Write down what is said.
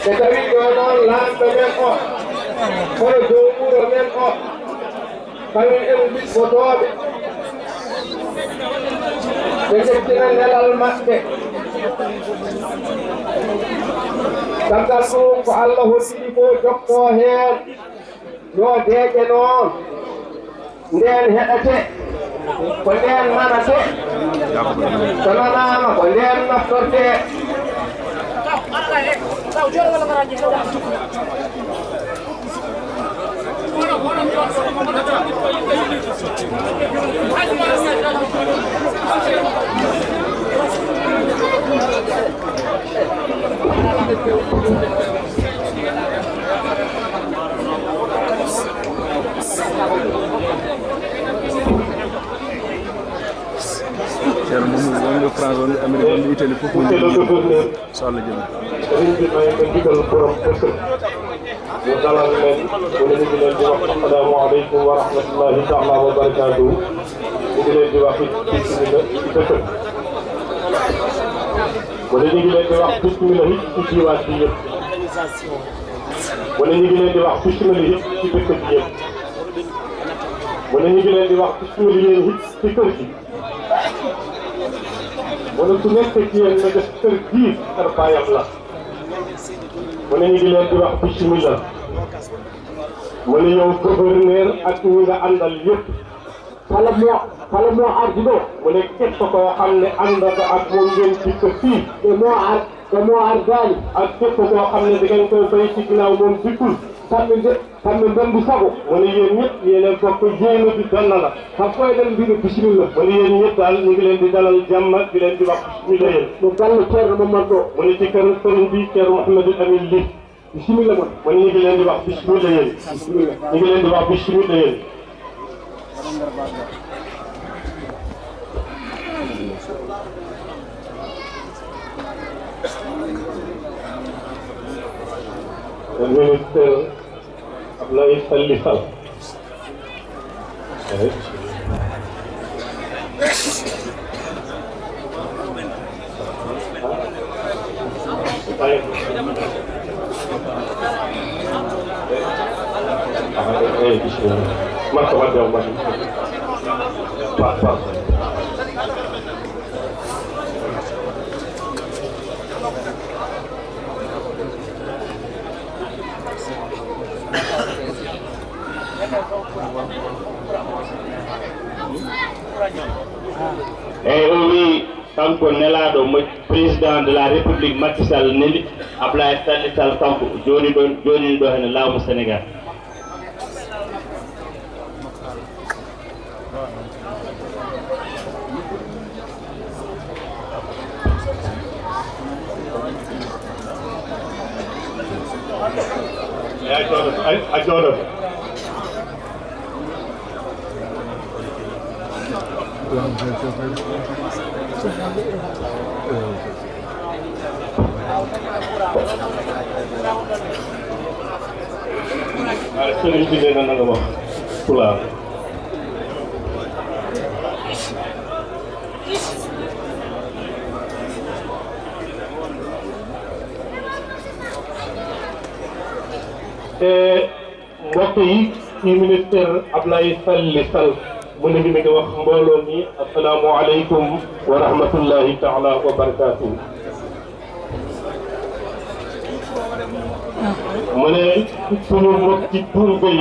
Tetapi kawan lahan banyak kok, kalau jumbo banyak kok, kami yang bis foto abi. Kesekiran dalam masjid. Tangkasu ko Allah sibo jokto her, yo dekenon, den hetaje. ¿Cuál es el ¿Cuál es el ¿Cuál es el ¿Cuál es Thank you. Wonɓe amérique wonɓe italie fof mo Monsieur so allah jaɓi sëriñ bi may ko ndigal borom dëkk ñu dalal leen mu ñu leen di wax asalaamaaleykum wa rahmatullahi taala wa barakaatu ñu ngi leen di wax it bismillah ci dëkk mu ñu ngi leen di wax bismillah it ci jiwaat bi yëpp mu ñu ngi leen di wax bismillah it ci dëkk bi yëpp mu ñu ngi leen di wax bismillah it ci kër gi mu ne ku nekk ci yéen nga def kër gii kër baayam la mu ne ñu ngi leen di wax bismillah. Mu ne yow gouverneur ak ñi nga àndal yëpp kala moo kala moo ardi ɗo mu ne képp koo xam ne àndata ak moom ngeen dikk fii te moo ar te moo ardaani ak képp koo xam ne da ngeen koy bay ci ginnaaw moom dikkul kamɓe kamɓe ndembi sago wona yéen ñëpp yéenen bokk jéema di danna la kam koye ɗen mbiɗo bisimilla wona yéen ñëpp daal ñu ngi leen di dalal jàmm di leen di wax bisimilla yéen ɗo galle ceerno mamadou ɗo woni ci kër sëriñ bi ceerno mouhamadou amin li bisimilla mon woni ñu ngi leen di wax bisimilla bisimilla ñu ngi leen di wax bisimilla yéen le ministre la vista pa. eyi o wi kanko nelaɗo mo président de la république Macky Sall neli Ablaye Salli Sall kanko joni ɗo joni ɗo hene laamu Sénégal. Eh, a jooɗo a jooɗo Pulang. وقت يك في منستر أبلاي سل لسل منهم السلام عليكم ورحمة الله تعالى وبركاته من سنو مكتي بربي